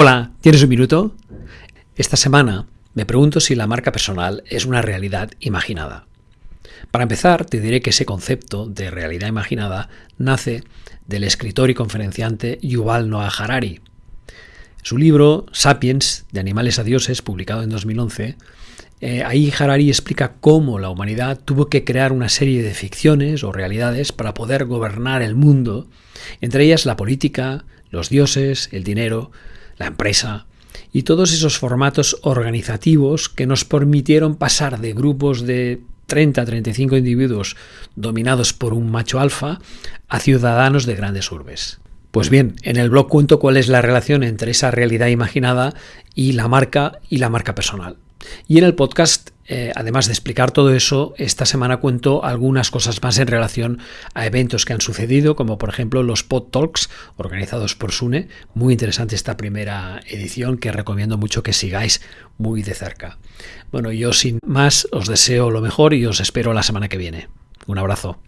Hola, ¿tienes un minuto? Esta semana me pregunto si la marca personal es una realidad imaginada. Para empezar, te diré que ese concepto de realidad imaginada nace del escritor y conferenciante Yuval Noah Harari. Su libro Sapiens, de animales a dioses, publicado en 2011, eh, ahí Harari explica cómo la humanidad tuvo que crear una serie de ficciones o realidades para poder gobernar el mundo, entre ellas la política, los dioses, el dinero, la empresa y todos esos formatos organizativos que nos permitieron pasar de grupos de 30 a 35 individuos dominados por un macho alfa a ciudadanos de grandes urbes. Pues bien, en el blog cuento cuál es la relación entre esa realidad imaginada y la marca y la marca personal. Y en el podcast, eh, además de explicar todo eso, esta semana cuento algunas cosas más en relación a eventos que han sucedido, como por ejemplo los Pod Talks organizados por Sune. Muy interesante esta primera edición que recomiendo mucho que sigáis muy de cerca. Bueno, yo sin más os deseo lo mejor y os espero la semana que viene. Un abrazo.